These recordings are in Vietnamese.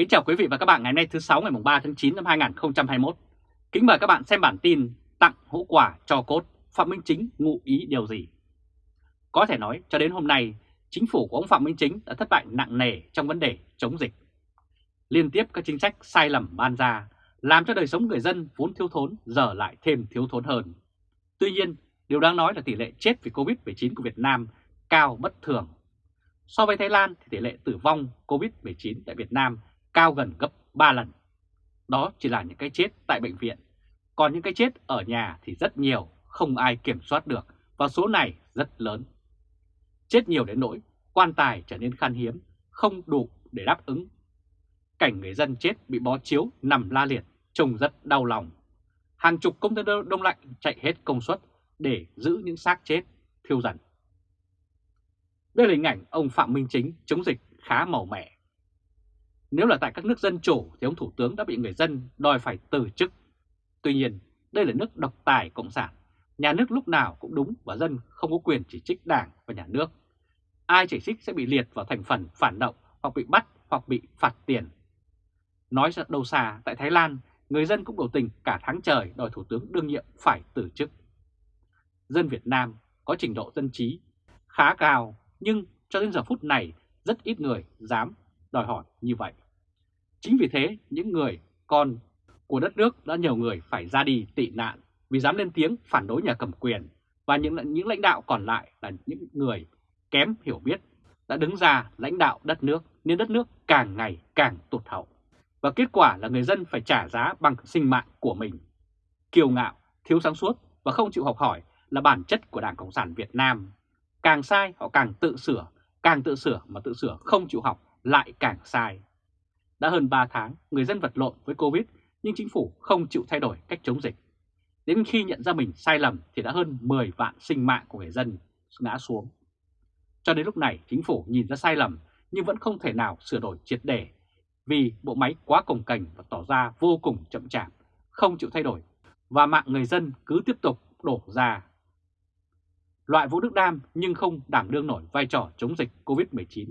Kính chào quý vị và các bạn ngày hôm nay thứ 6 ngày 3 tháng 9 năm 2021. Kính mời các bạn xem bản tin tặng hũ quà cho cốt Phạm Minh Chính ngụ ý điều gì. Có thể nói cho đến hôm nay, chính phủ của ông Phạm Minh Chính đã thất bại nặng nề trong vấn đề chống dịch. Liên tiếp các chính sách sai lầm ban ra làm cho đời sống người dân vốn thiếu thốn giờ lại thêm thiếu thốn hơn. Tuy nhiên, điều đáng nói là tỷ lệ chết vì Covid-19 của Việt Nam cao bất thường. So với Thái Lan thì tỷ lệ tử vong Covid-19 tại Việt Nam cao gần gấp 3 lần. Đó chỉ là những cái chết tại bệnh viện, còn những cái chết ở nhà thì rất nhiều, không ai kiểm soát được và số này rất lớn. Chết nhiều đến nỗi quan tài trở nên khan hiếm, không đủ để đáp ứng. Cảnh người dân chết bị bó chiếu nằm la liệt trông rất đau lòng. Hàng chục container đông lạnh chạy hết công suất để giữ những xác chết thiêu dần. Đây là hình ảnh ông Phạm Minh Chính chống dịch khá màu mẻ. Nếu là tại các nước dân chủ thì ông Thủ tướng đã bị người dân đòi phải từ chức. Tuy nhiên, đây là nước độc tài cộng sản. Nhà nước lúc nào cũng đúng và dân không có quyền chỉ trích đảng và nhà nước. Ai chỉ trích sẽ bị liệt vào thành phần phản động hoặc bị bắt hoặc bị phạt tiền. Nói rất đâu xa, tại Thái Lan, người dân cũng biểu tình cả tháng trời đòi Thủ tướng đương nhiệm phải từ chức. Dân Việt Nam có trình độ dân trí khá cao nhưng cho đến giờ phút này rất ít người dám đòi hỏi như vậy. Chính vì thế những người con của đất nước đã nhiều người phải ra đi tị nạn vì dám lên tiếng phản đối nhà cầm quyền và những, những lãnh đạo còn lại là những người kém hiểu biết đã đứng ra lãnh đạo đất nước nên đất nước càng ngày càng tụt hậu. Và kết quả là người dân phải trả giá bằng sinh mạng của mình. Kiêu ngạo, thiếu sáng suốt và không chịu học hỏi là bản chất của Đảng Cộng sản Việt Nam. Càng sai họ càng tự sửa, càng tự sửa mà tự sửa không chịu học lại càng sai. Đã hơn 3 tháng, người dân vật lộn với Covid nhưng chính phủ không chịu thay đổi cách chống dịch. Đến khi nhận ra mình sai lầm thì đã hơn 10 vạn sinh mạng của người dân ngã xuống. Cho đến lúc này chính phủ nhìn ra sai lầm nhưng vẫn không thể nào sửa đổi triệt để vì bộ máy quá cồng cành và tỏ ra vô cùng chậm chạp, không chịu thay đổi và mạng người dân cứ tiếp tục đổ ra. Loại Vũ Đức Đam nhưng không đảm đương nổi vai trò chống dịch COVID-19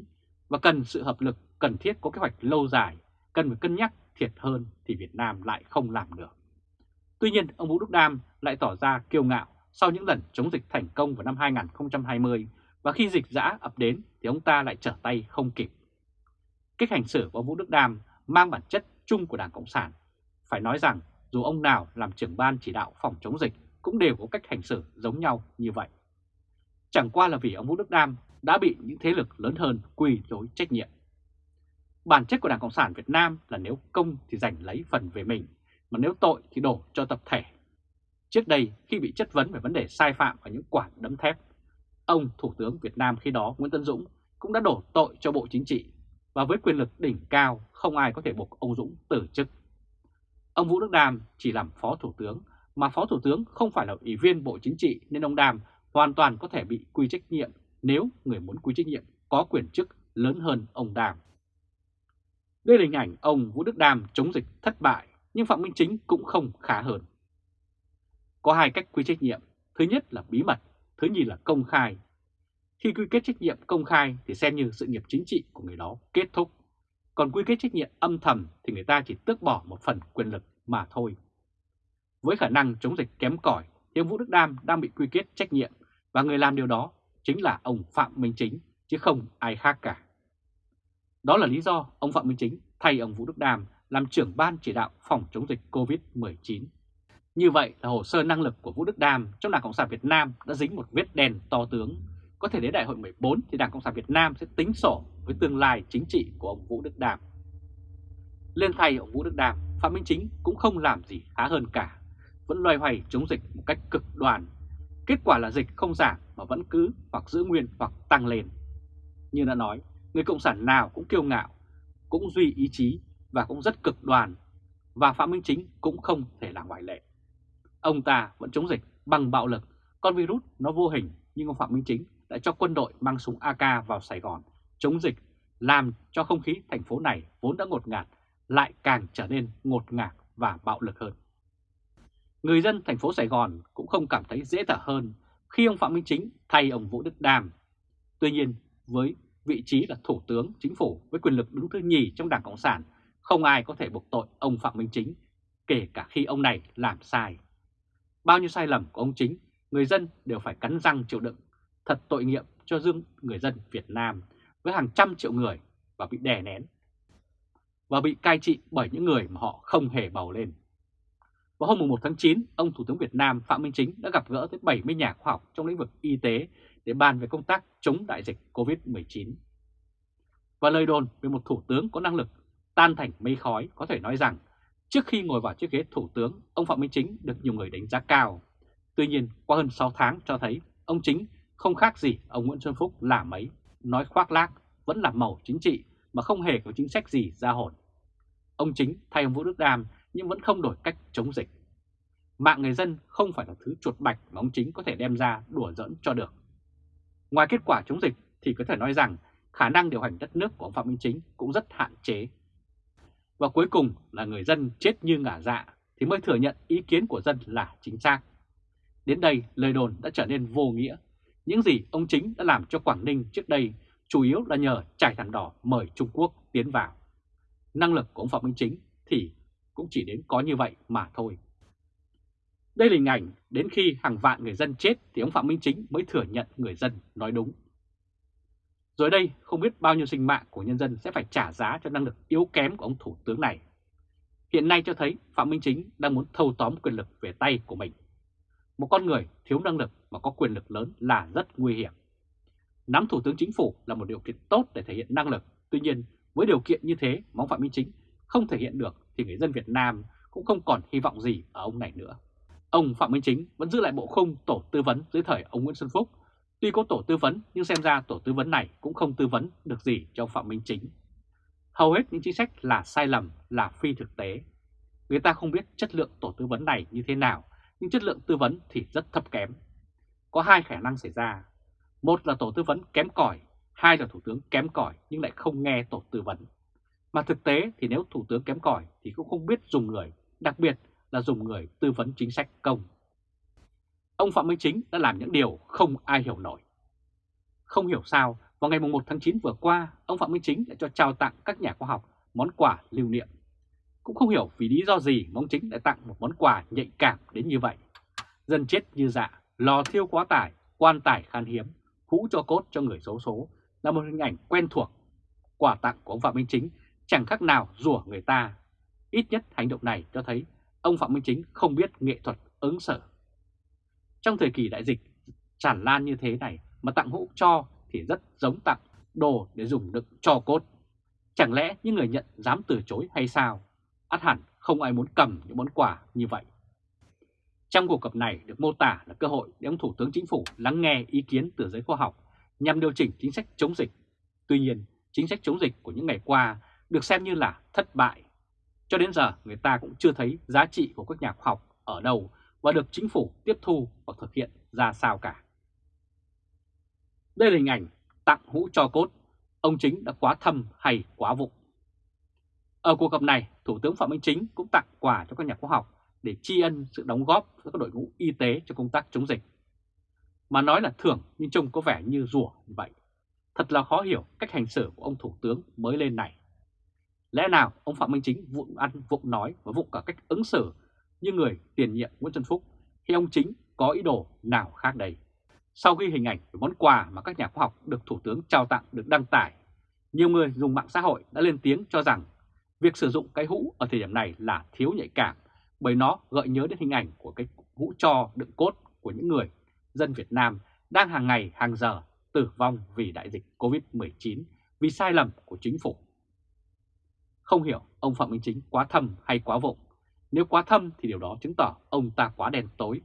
và cần sự hợp lực cần thiết có kế hoạch lâu dài, cần phải cân nhắc thiệt hơn thì Việt Nam lại không làm được. Tuy nhiên, ông Vũ Đức Đam lại tỏ ra kiêu ngạo sau những lần chống dịch thành công vào năm 2020 và khi dịch giã ập đến thì ông ta lại trở tay không kịp. Cách hành xử của ông Vũ Đức Đam mang bản chất chung của Đảng Cộng sản. Phải nói rằng dù ông nào làm trưởng ban chỉ đạo phòng chống dịch cũng đều có cách hành xử giống nhau như vậy. Chẳng qua là vì ông Vũ Đức Đam đã bị những thế lực lớn hơn quy chối trách nhiệm. Bản chất của Đảng Cộng sản Việt Nam là nếu công thì giành lấy phần về mình, mà nếu tội thì đổ cho tập thể. Trước đây khi bị chất vấn về vấn đề sai phạm và những quả đấm thép, ông Thủ tướng Việt Nam khi đó Nguyễn Tân Dũng cũng đã đổ tội cho Bộ Chính trị và với quyền lực đỉnh cao không ai có thể buộc ông Dũng từ chức. Ông Vũ Đức Đam chỉ làm Phó Thủ tướng mà Phó Thủ tướng không phải là Ủy viên Bộ Chính trị nên ông Đam hoàn toàn có thể bị quy trách nhiệm nếu người muốn quy trách nhiệm có quyền chức lớn hơn ông Đàm. Đây là hình ảnh ông Vũ Đức Đàm chống dịch thất bại, nhưng Phạm Minh Chính cũng không khá hơn. Có hai cách quy trách nhiệm, thứ nhất là bí mật, thứ nhì là công khai. Khi quy kết trách nhiệm công khai thì xem như sự nghiệp chính trị của người đó kết thúc, còn quy kết trách nhiệm âm thầm thì người ta chỉ tước bỏ một phần quyền lực mà thôi. Với khả năng chống dịch kém cỏi thì ông Vũ Đức Đam đang bị quy kết trách nhiệm và người làm điều đó chính là ông Phạm Minh Chính, chứ không ai khác cả. Đó là lý do ông Phạm Minh Chính thay ông Vũ Đức Đàm làm trưởng ban chỉ đạo phòng chống dịch COVID-19. Như vậy là hồ sơ năng lực của Vũ Đức Đàm trong Đảng Cộng sản Việt Nam đã dính một vết đen to tướng. Có thể đến đại hội 14 thì Đảng Cộng sản Việt Nam sẽ tính sổ với tương lai chính trị của ông Vũ Đức Đàm. Lên thay ông Vũ Đức Đàm, Phạm Minh Chính cũng không làm gì khá hơn cả, vẫn loay hoay chống dịch một cách cực đoan Kết quả là dịch không giảm mà vẫn cứ hoặc giữ nguyên hoặc tăng lên. Như đã nói, người Cộng sản nào cũng kiêu ngạo, cũng duy ý chí và cũng rất cực đoan, và Phạm Minh Chính cũng không thể là ngoại lệ. Ông ta vẫn chống dịch bằng bạo lực, con virus nó vô hình nhưng ông Phạm Minh Chính đã cho quân đội mang súng AK vào Sài Gòn chống dịch, làm cho không khí thành phố này vốn đã ngột ngạt lại càng trở nên ngột ngạt và bạo lực hơn. Người dân thành phố Sài Gòn cũng không cảm thấy dễ thở hơn khi ông Phạm Minh Chính thay ông Vũ Đức Đam. Tuy nhiên, với vị trí là Thủ tướng Chính phủ với quyền lực đứng thứ nhì trong Đảng Cộng sản, không ai có thể buộc tội ông Phạm Minh Chính, kể cả khi ông này làm sai. Bao nhiêu sai lầm của ông Chính, người dân đều phải cắn răng chịu đựng. Thật tội nghiệp cho dương người dân Việt Nam với hàng trăm triệu người và bị đè nén và bị cai trị bởi những người mà họ không hề bầu lên. Vào hôm 1 tháng 9, ông Thủ tướng Việt Nam Phạm Minh Chính đã gặp gỡ tới 70 nhà khoa học trong lĩnh vực y tế để bàn về công tác chống đại dịch COVID-19. Và lời đồn về một thủ tướng có năng lực tan thành mây khói có thể nói rằng trước khi ngồi vào chiếc ghế thủ tướng, ông Phạm Minh Chính được nhiều người đánh giá cao. Tuy nhiên, qua hơn 6 tháng cho thấy ông Chính không khác gì ông Nguyễn Xuân Phúc là mấy, nói khoác lác, vẫn là màu chính trị mà không hề có chính sách gì ra hồn. Ông Chính thay ông Vũ Đức Đam nhưng vẫn không đổi cách chống dịch. Mạng người dân không phải là thứ chuột bạch mà ông Chính có thể đem ra đùa giỡn cho được. Ngoài kết quả chống dịch thì có thể nói rằng khả năng điều hành đất nước của ông Phạm Minh Chính cũng rất hạn chế. Và cuối cùng là người dân chết như ngả dạ thì mới thừa nhận ý kiến của dân là chính xác. Đến đây lời đồn đã trở nên vô nghĩa. Những gì ông Chính đã làm cho Quảng Ninh trước đây chủ yếu là nhờ trải thẳng đỏ mời Trung Quốc tiến vào. Năng lực của ông Phạm Minh Chính thì cũng chỉ đến có như vậy mà thôi. Đây là hình ảnh đến khi hàng vạn người dân chết thì ông Phạm Minh Chính mới thừa nhận người dân nói đúng. Rồi đây không biết bao nhiêu sinh mạng của nhân dân sẽ phải trả giá cho năng lực yếu kém của ông Thủ tướng này. Hiện nay cho thấy Phạm Minh Chính đang muốn thâu tóm quyền lực về tay của mình. Một con người thiếu năng lực mà có quyền lực lớn là rất nguy hiểm. Nắm Thủ tướng Chính phủ là một điều kiện tốt để thể hiện năng lực. Tuy nhiên, với điều kiện như thế mà ông Phạm Minh Chính không thể hiện được thì người dân Việt Nam cũng không còn hy vọng gì ở ông này nữa. Ông Phạm Minh Chính vẫn giữ lại bộ khung tổ tư vấn dưới thời ông Nguyễn Xuân Phúc. Tuy có tổ tư vấn nhưng xem ra tổ tư vấn này cũng không tư vấn được gì cho ông Phạm Minh Chính. Hầu hết những chính sách là sai lầm, là phi thực tế. Người ta không biết chất lượng tổ tư vấn này như thế nào, nhưng chất lượng tư vấn thì rất thấp kém. Có hai khả năng xảy ra. Một là tổ tư vấn kém cỏi, hai là thủ tướng kém cỏi nhưng lại không nghe tổ tư vấn. Mà thực tế thì nếu thủ tướng kém cỏi thì cũng không biết dùng người, đặc biệt là dùng người tư vấn chính sách công. Ông Phạm Minh Chính đã làm những điều không ai hiểu nổi. Không hiểu sao, vào ngày 1 tháng 9 vừa qua, ông Phạm Minh Chính đã cho trao tặng các nhà khoa học món quà lưu niệm. Cũng không hiểu vì lý do gì mà ông Chính lại tặng một món quà nhạy cảm đến như vậy. Dân chết như dạ, lò thiêu quá tải, quan tài khan hiếm, hũ cho cốt cho người xấu số là một hình ảnh quen thuộc. Quà tặng của ông Phạm Minh Chính chẳng khác nào rủa người ta. Ít nhất hành động này cho thấy ông Phạm Minh Chính không biết nghệ thuật ứng xử. Trong thời kỳ đại dịch tràn lan như thế này mà tặng hũ cho thì rất giống tặng đồ để dùng đựng cho cốt. Chẳng lẽ những người nhận dám từ chối hay sao? Át hẳn không ai muốn cầm những món quà như vậy. Trong cuộc gặp này được mô tả là cơ hội để ông Thủ tướng Chính phủ lắng nghe ý kiến từ giới khoa học nhằm điều chỉnh chính sách chống dịch. Tuy nhiên, chính sách chống dịch của những ngày qua được xem như là thất bại. Cho đến giờ người ta cũng chưa thấy giá trị của các nhà khoa học ở đâu và được chính phủ tiếp thu và thực hiện ra sao cả. Đây là hình ảnh tặng hũ cho cốt, ông Chính đã quá thâm hay quá vụng. Ở cuộc gặp này, Thủ tướng Phạm Minh Chính cũng tặng quà cho các nhà khoa học để tri ân sự đóng góp của các đội ngũ y tế cho công tác chống dịch. Mà nói là thưởng nhưng trông có vẻ như rủa vậy. Thật là khó hiểu cách hành xử của ông Thủ tướng mới lên này. Lẽ nào ông Phạm Minh Chính vụng ăn, vụng nói và vụng cả cách ứng xử như người tiền nhiệm Nguyễn Xuân Phúc thì ông Chính có ý đồ nào khác đây? Sau khi hình ảnh về món quà mà các nhà khoa học được Thủ tướng trao tặng được đăng tải, nhiều người dùng mạng xã hội đã lên tiếng cho rằng việc sử dụng cái hũ ở thời điểm này là thiếu nhạy cảm bởi nó gợi nhớ đến hình ảnh của cái hũ cho đựng cốt của những người dân Việt Nam đang hàng ngày hàng giờ tử vong vì đại dịch Covid-19 vì sai lầm của chính phủ. Không hiểu ông Phạm Minh Chính quá thâm hay quá vụng. Nếu quá thâm thì điều đó chứng tỏ ông ta quá đen tối.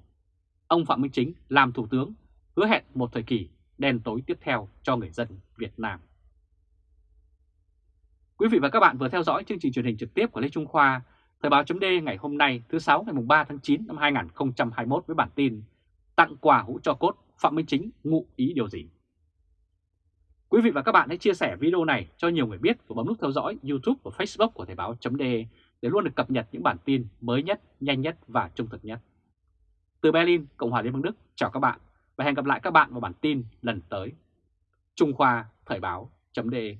Ông Phạm Minh Chính làm thủ tướng hứa hẹn một thời kỳ đen tối tiếp theo cho người dân Việt Nam. Quý vị và các bạn vừa theo dõi chương trình truyền hình trực tiếp của Lê Trung Khoa, Thời báo chấm ngày hôm nay thứ 6 ngày 3 tháng 9 năm 2021 với bản tin Tặng quà hũ cho cốt Phạm Minh Chính ngụ ý điều gì? Quý vị và các bạn hãy chia sẻ video này cho nhiều người biết và bấm nút theo dõi YouTube và Facebook của Thời Báo .de để luôn được cập nhật những bản tin mới nhất, nhanh nhất và trung thực nhất. Từ Berlin, Cộng hòa Liên bang Đức, chào các bạn và hẹn gặp lại các bạn vào bản tin lần tới. Trung Khoa Thời Báo .de.